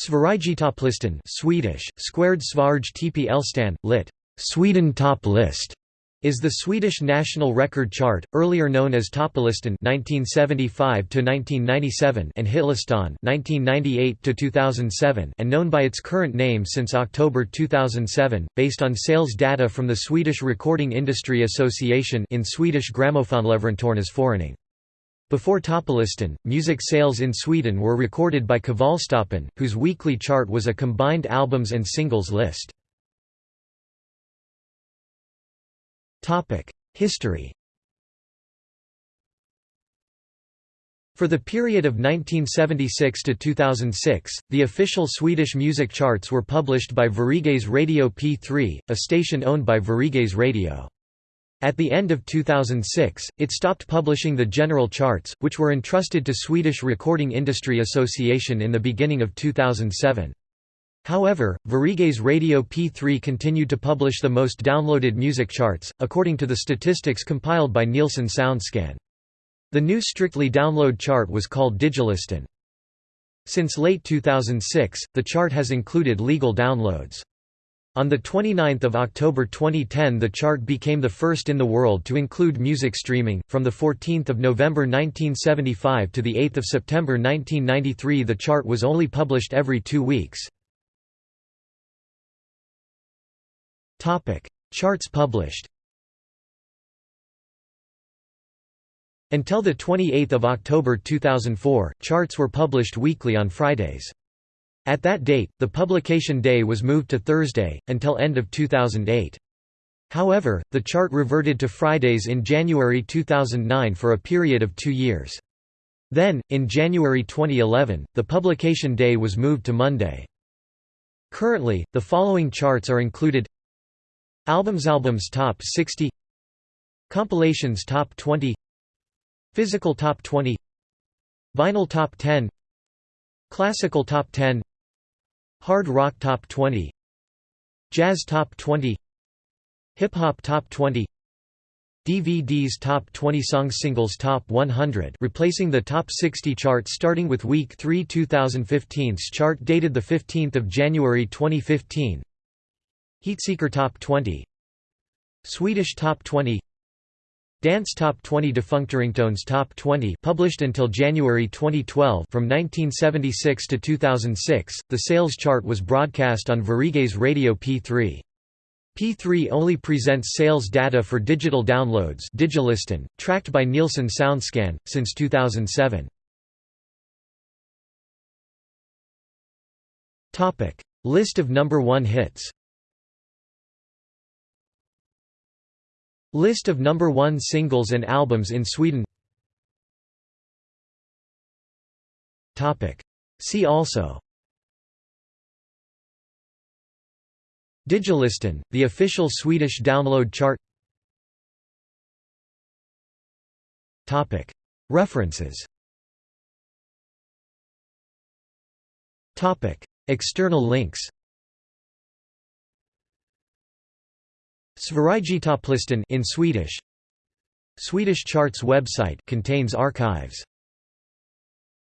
Sverigetopplistan Swedish, squared Svarge TP Elstan, lit. Sweden Top List is the Swedish national record chart, earlier known as Topplistan (1975–1997) and Hitlistan (1998–2007), and known by its current name since October 2007, based on sales data from the Swedish Recording Industry Association in Swedish Grammofonleverantörernas before Topplistan, music sales in Sweden were recorded by Kvällstoppen, whose weekly chart was a combined albums and singles list. History For the period of 1976 to 2006, the official Swedish music charts were published by Sveriges Radio P3, a station owned by Sveriges Radio. At the end of 2006, it stopped publishing the general charts, which were entrusted to Swedish Recording Industry Association in the beginning of 2007. However, Sveriges Radio P3 continued to publish the most downloaded music charts, according to the statistics compiled by Nielsen SoundScan. The new strictly download chart was called Digilistan. Since late 2006, the chart has included legal downloads. On 29 October 2010 the chart became the first in the world to include music streaming. From 14 November 1975 to 8 September 1993 the chart was only published every two weeks. Charts published Until 28 October 2004, charts were published weekly on Fridays. At that date, the publication day was moved to Thursday, until end of 2008. However, the chart reverted to Fridays in January 2009 for a period of two years. Then, in January 2011, the publication day was moved to Monday. Currently, the following charts are included Albums Albums Top 60 Compilations Top 20 Physical Top 20 Vinyl Top 10 Classical Top 10 Hard Rock Top 20 Jazz Top 20 Hip Hop Top 20 DVD's Top 20 Songs Singles Top 100 replacing the Top 60 chart starting with Week 3 2015's chart dated 15 January 2015 Heatseeker Top 20 Swedish Top 20 Dance Top 20 Defunctringtones Top 20 published until January 2012 from 1976 to 2006, the sales chart was broadcast on Sveriges Radio P3. P3 only presents sales data for digital downloads Digilistan, tracked by Nielsen SoundScan, since 2007. List of number one hits List of number one singles and albums in Sweden. See also. Digilistan, the official Swedish download chart. References. External links Sverigetopplistan in Swedish. Swedish charts website contains archives